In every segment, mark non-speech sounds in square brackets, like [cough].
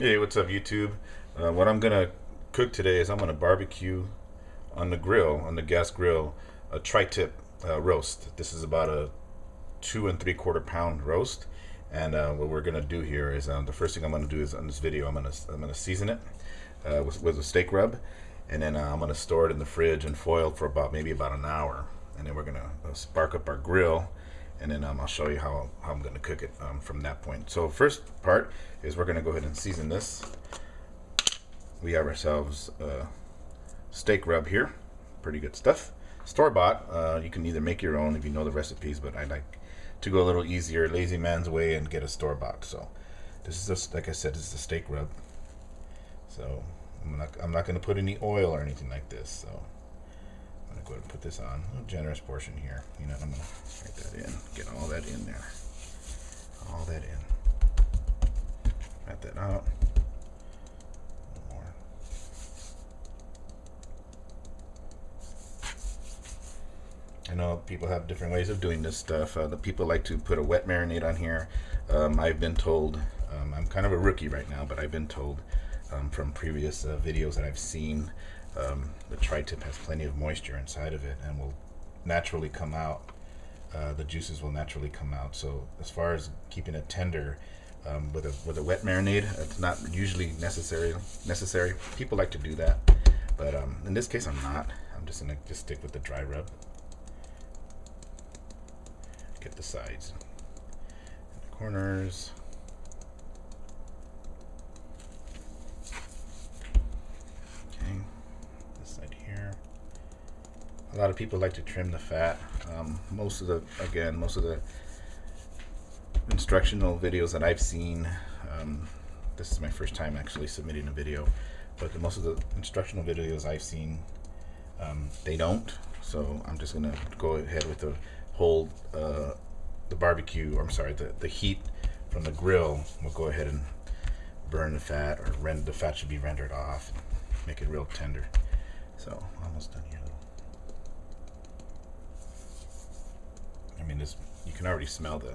Hey, what's up, YouTube? Uh, what I'm gonna cook today is I'm gonna barbecue on the grill, on the gas grill, a tri-tip uh, roast. This is about a two and three quarter pound roast. And uh, what we're gonna do here is um, the first thing I'm gonna do is on this video I'm gonna I'm gonna season it uh, with, with a steak rub, and then uh, I'm gonna store it in the fridge and foil for about maybe about an hour. And then we're gonna uh, spark up our grill and then um, I'll show you how, how I'm going to cook it um, from that point. So first part is we're going to go ahead and season this. We have ourselves steak rub here. Pretty good stuff. Store-bought. Uh, you can either make your own if you know the recipes, but I like to go a little easier, lazy man's way, and get a store-bought. So this is just, like I said, this is a steak rub. So I'm not, I'm not going to put any oil or anything like this. So I'm gonna go ahead and put this on. A generous portion here. You know, I'm gonna write that in. Get all that in there. All that in. Cut that out. More. I know people have different ways of doing this stuff. Uh, the people like to put a wet marinade on here. Um, I've been told, um, I'm kind of a rookie right now, but I've been told um, from previous uh, videos that I've seen um, the tri-tip has plenty of moisture inside of it and will naturally come out. Uh, the juices will naturally come out. So as far as keeping it tender um, with a with a wet marinade, it's not usually necessary. Necessary. People like to do that, but um, in this case, I'm not. I'm just gonna just stick with the dry rub. Get the sides, and the corners. A lot of people like to trim the fat. Um, most of the, again, most of the instructional videos that I've seen, um, this is my first time actually submitting a video, but the, most of the instructional videos I've seen, um, they don't. So I'm just gonna go ahead with the whole, uh, the barbecue, or I'm sorry, the, the heat from the grill will go ahead and burn the fat, or rend, the fat should be rendered off, make it real tender. So almost done here. I mean, this you can already smell the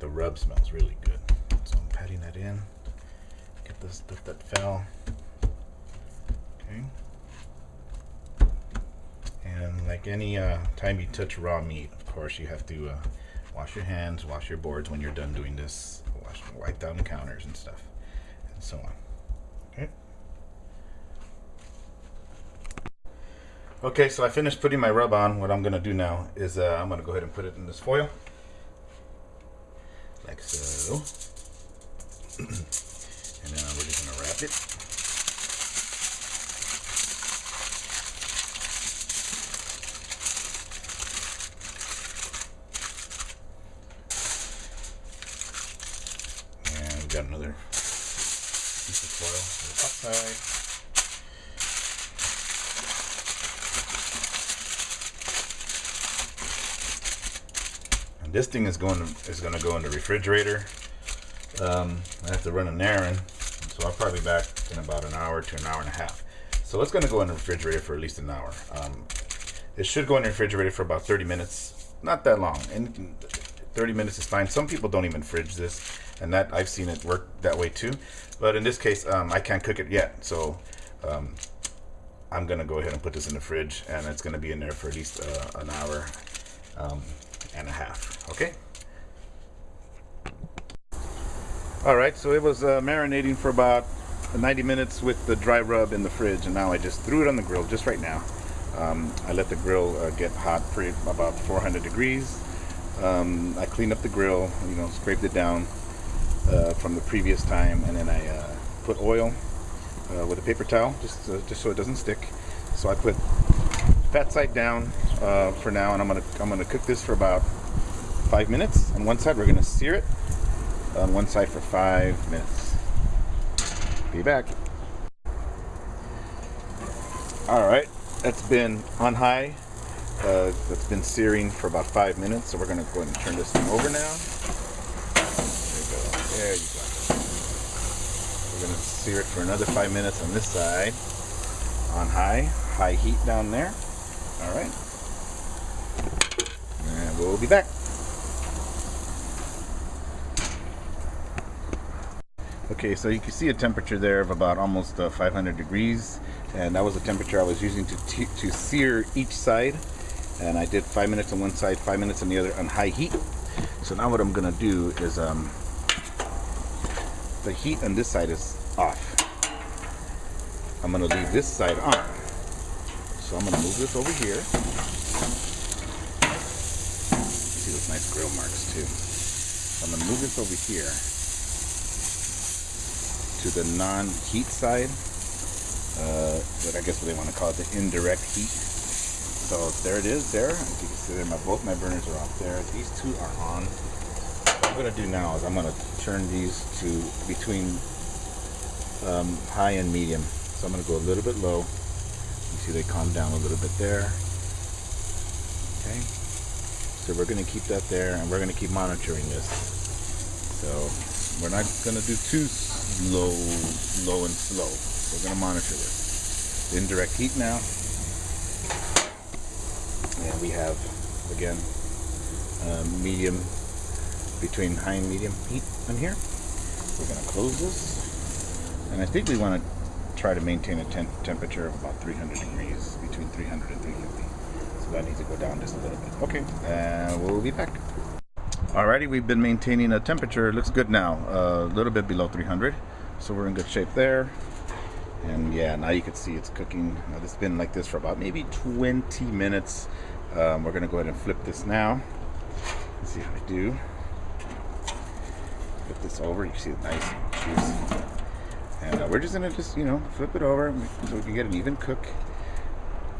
the rub smells really good. So I'm patting that in. Get this stuff that fell. Okay. And like any uh, time you touch raw meat, of course, you have to uh, wash your hands, wash your boards when you're done doing this, wash, wipe down the counters and stuff, and so on. Okay. Okay, so I finished putting my rub on. What I'm going to do now is uh, I'm going to go ahead and put it in this foil. Like so. [clears throat] and then we're just going to wrap it. And got another piece of foil on the top side. This thing is going to is going to go in the refrigerator. Um, I have to run an errand, so I'll probably be back in about an hour to an hour and a half. So it's going to go in the refrigerator for at least an hour. Um, it should go in the refrigerator for about 30 minutes, not that long. And 30 minutes is fine. Some people don't even fridge this, and that I've seen it work that way too. But in this case, um, I can't cook it yet, so um, I'm gonna go ahead and put this in the fridge, and it's gonna be in there for at least uh, an hour. Um, and a half. Okay. All right, so it was uh, marinating for about 90 minutes with the dry rub in the fridge, and now I just threw it on the grill just right now. Um, I let the grill uh, get hot for about 400 degrees. Um, I cleaned up the grill, you know, scraped it down uh, from the previous time, and then I uh, put oil uh, with a paper towel, just uh, just so it doesn't stick. So I put fat side down uh, for now, and I'm gonna I'm gonna cook this for about five minutes. On one side, we're gonna sear it. On one side for five minutes. Be back. All right, that's been on high. Uh, that's been searing for about five minutes, so we're gonna go ahead and turn this thing over now. There you go. There you go. We're gonna sear it for another five minutes on this side, on high, high heat down there. All right. And we'll be back. Okay, so you can see a temperature there of about almost uh, 500 degrees, and that was the temperature I was using to to sear each side. And I did five minutes on one side, five minutes on the other on high heat. So now what I'm gonna do is um, the heat on this side is off. I'm gonna leave this side on. So I'm gonna move this over here. See those nice grill marks too. So I'm gonna move this over here to the non-heat side. Uh, but I guess what they want to call it, the indirect heat. So there it is there. As you can see there, my, both my burners are off there. These two are on. What I'm going to do now is I'm going to turn these to between um, high and medium. So I'm going to go a little bit low. You see they calm down a little bit there. Okay. So we're going to keep that there and we're going to keep monitoring this. So we're not going to do too low, low and slow. We're going to monitor this. Indirect heat now. And we have, again, uh, medium, between high and medium heat on here. We're going to close this. And I think we want to try to maintain a temp temperature of about 300 degrees, between 300 and 350. So that needs to go down just a little bit. Okay, and we'll be back. Alrighty, we've been maintaining a temperature. It looks good now, a little bit below 300. So we're in good shape there. And yeah, now you can see it's cooking. Now, it's been like this for about maybe 20 minutes. Um, we're gonna go ahead and flip this now. Let's see how I do. Flip this over, you can see it nice and juicy. And uh, we're just gonna just, you know, flip it over so we can get an even cook.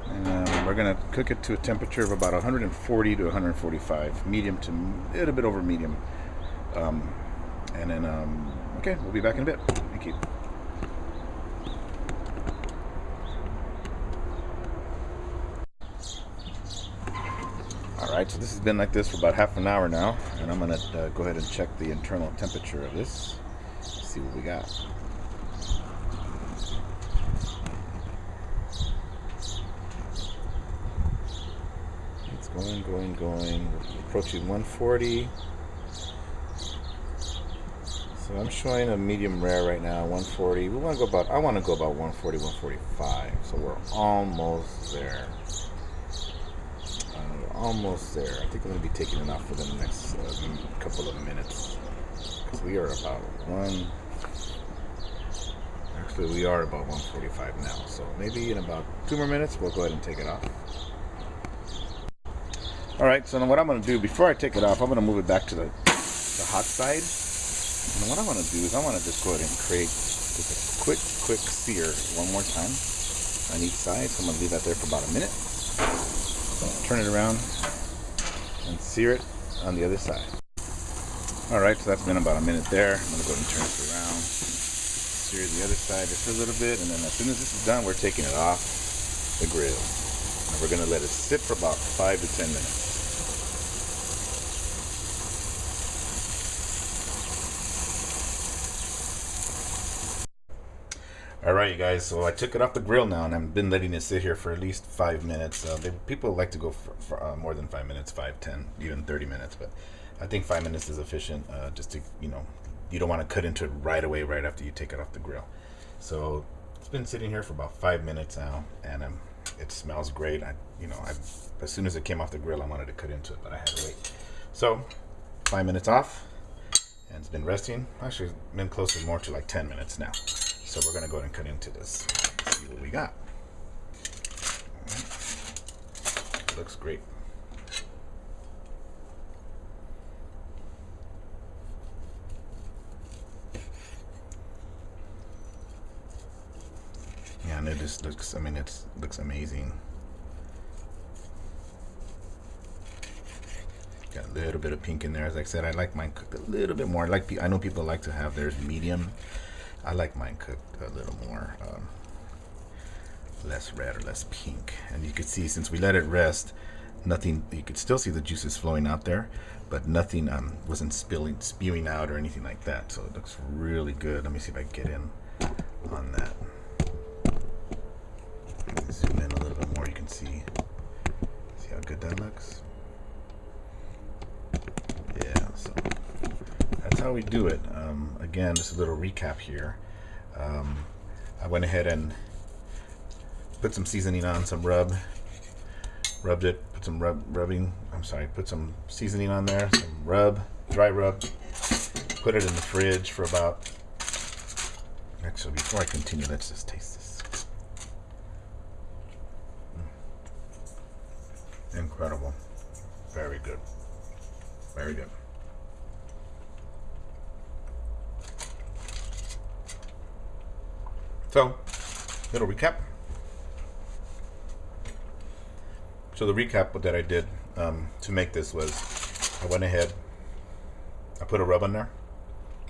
And uh, we're gonna cook it to a temperature of about 140 to 145, medium to a little bit over medium. Um, and then, um, okay, we'll be back in a bit. Thank you. Alright, so this has been like this for about half an hour now, and I'm gonna uh, go ahead and check the internal temperature of this, see what we got. Going, going. Approaching 140. So I'm showing a medium rare right now, 140. We want to go about, I want to go about 140, 145. So we're almost there. Uh, almost there. I think I'm going to be taking it off for the next uh, couple of minutes. Because we are about one, actually we are about 145 now. So maybe in about two more minutes, we'll go ahead and take it off. All right, so now what I'm gonna do, before I take it off, I'm gonna move it back to the, the hot side. And what I wanna do is I wanna just go ahead and create just a quick, quick sear one more time on each side. So I'm gonna leave that there for about a minute. Turn it around and sear it on the other side. All right, so that's been about a minute there. I'm gonna go ahead and turn it around, sear the other side just a little bit, and then as soon as this is done, we're taking it off the grill. And we're gonna let it sit for about five to 10 minutes. All right, you guys. So I took it off the grill now, and I've been letting it sit here for at least five minutes. Uh, they, people like to go for, for uh, more than five minutes, five, ten, even thirty minutes. But I think five minutes is efficient. Uh, just to you know, you don't want to cut into it right away, right after you take it off the grill. So it's been sitting here for about five minutes now, and um, it smells great. I, you know, I as soon as it came off the grill, I wanted to cut into it, but I had to wait. So five minutes off, and it's been resting. Actually, been closer more to like ten minutes now. So we're going to go ahead and cut into this. See what we got. Right. Looks great. Yeah, and it just looks, I mean, it looks amazing. Got a little bit of pink in there. As I said, I like mine cooked a little bit more. I like I know people like to have theirs medium. I like mine cooked a little more um, less red or less pink. And you can see since we let it rest nothing you could still see the juices flowing out there but nothing um, wasn't spilling spewing out or anything like that. So it looks really good. Let me see if I can get in on that. Zoom in a little bit more you can see see how good that looks? Yeah so that's how we do it again, just a little recap here. Um, I went ahead and put some seasoning on, some rub, rubbed it, put some rub, rubbing, I'm sorry, put some seasoning on there, some rub, dry rub, put it in the fridge for about, actually before I continue, let's just taste this. Mm. Incredible. Very good. Very good. So, little recap. So the recap that I did um, to make this was, I went ahead, I put a rub on there,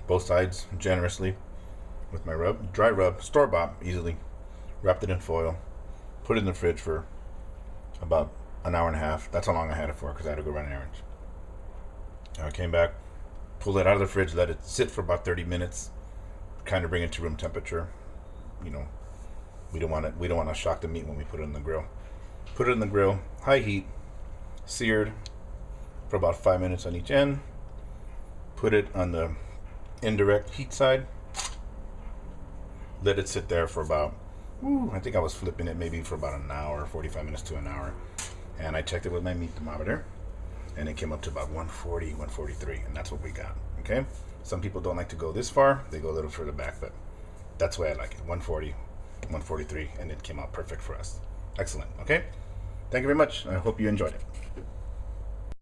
both sides generously, with my rub, dry rub, store bought easily, wrapped it in foil, put it in the fridge for about an hour and a half. That's how long I had it for because I had to go run errands. I came back, pulled it out of the fridge, let it sit for about 30 minutes, kind of bring it to room temperature. You know, we don't want it. We don't want to shock the meat when we put it in the grill. Put it in the grill, high heat, seared for about five minutes on each end. Put it on the indirect heat side. Let it sit there for about, whew, I think I was flipping it maybe for about an hour, 45 minutes to an hour. And I checked it with my meat thermometer and it came up to about 140, 143, and that's what we got. Okay. Some people don't like to go this far; they go a little further back, but that's way I like it. 140, 143, and it came out perfect for us. Excellent. Okay. Thank you very much. I hope you enjoyed it.